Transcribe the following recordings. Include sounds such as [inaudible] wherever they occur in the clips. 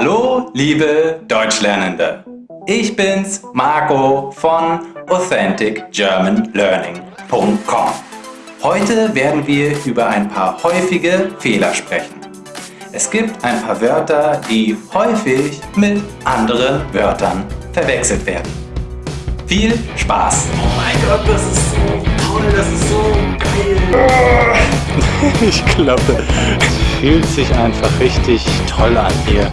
Hallo, liebe Deutschlernende! Ich bin's, Marco von AuthenticGermanLearning.com. Heute werden wir über ein paar häufige Fehler sprechen. Es gibt ein paar Wörter, die häufig mit anderen Wörtern verwechselt werden. Viel Spaß! Oh mein Gott, das ist so toll, das ist so geil! [laughs] Ich glaube, es fühlt sich einfach richtig toll an hier.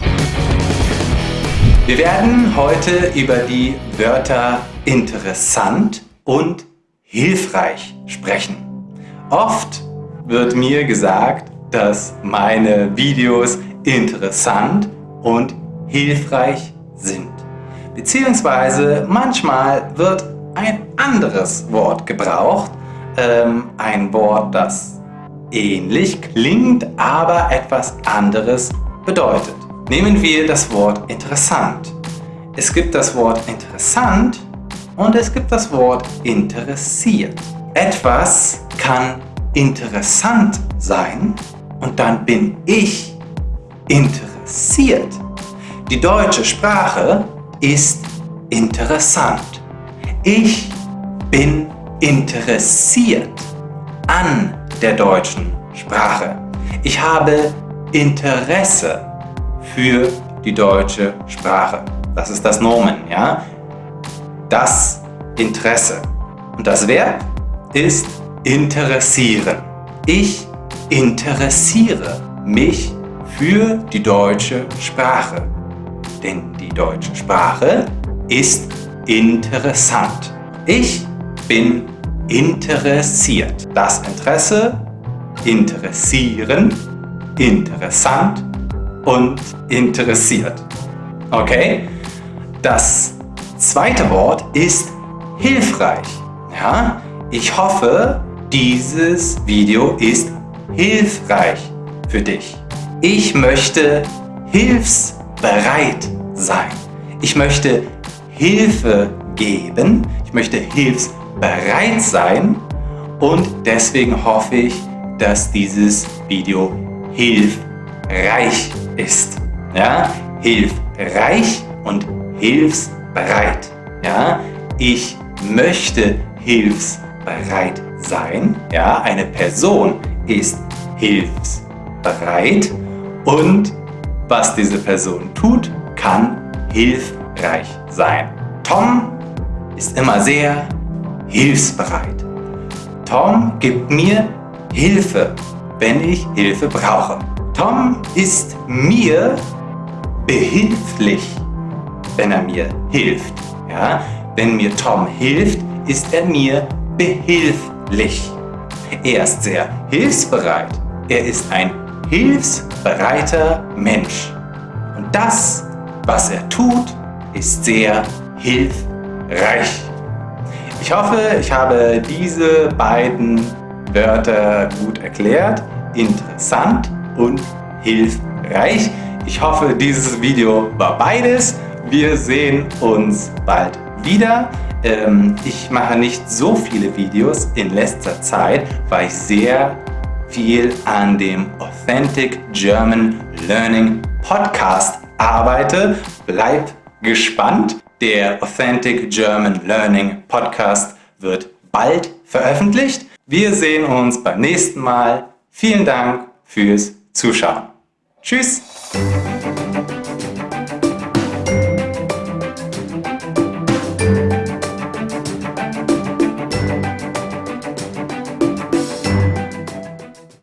Wir werden heute über die Wörter interessant und hilfreich sprechen. Oft wird mir gesagt, dass meine Videos interessant und hilfreich sind. Beziehungsweise manchmal wird ein anderes Wort gebraucht, ähm, ein Wort, das ähnlich klingt, aber etwas anderes bedeutet. Nehmen wir das Wort interessant. Es gibt das Wort interessant und es gibt das Wort interessiert. Etwas kann interessant sein und dann bin ich interessiert. Die deutsche Sprache ist interessant. Ich bin interessiert an der deutschen Sprache. Ich habe Interesse für die deutsche Sprache. Das ist das Nomen, ja? Das Interesse. Und das Verb ist interessieren. Ich interessiere mich für die deutsche Sprache. Denn die deutsche Sprache ist interessant. Ich bin interessiert. Das Interesse, interessieren, interessant und interessiert. Okay? Das zweite Wort ist hilfreich. Ja? Ich hoffe, dieses Video ist hilfreich für dich. Ich möchte hilfsbereit sein. Ich möchte Hilfe geben. Ich möchte hilfsbereit sein. Und deswegen hoffe ich, dass dieses Video hilfreich ist. Ja? Hilfreich und hilfsbereit. Ja? Ich möchte hilfsbereit sein. Ja? Eine Person ist hilfsbereit und was diese Person tut, kann hilfreich sein. Tom ist immer sehr hilfsbereit. Tom gibt mir Hilfe, wenn ich Hilfe brauche. Tom ist mir behilflich, wenn er mir hilft. Ja? Wenn mir Tom hilft, ist er mir behilflich. Er ist sehr hilfsbereit. Er ist ein hilfsbereiter Mensch. Und das, was er tut, ist sehr hilfreich. Ich hoffe, ich habe diese beiden Wörter gut erklärt. Interessant und hilfreich. Ich hoffe, dieses Video war beides. Wir sehen uns bald wieder. Ähm, ich mache nicht so viele Videos in letzter Zeit, weil ich sehr viel an dem Authentic German Learning Podcast arbeite. Bleibt gespannt. Der Authentic German Learning Podcast wird bald veröffentlicht. Wir sehen uns beim nächsten Mal. Vielen Dank fürs Zuschauen. Tschüss!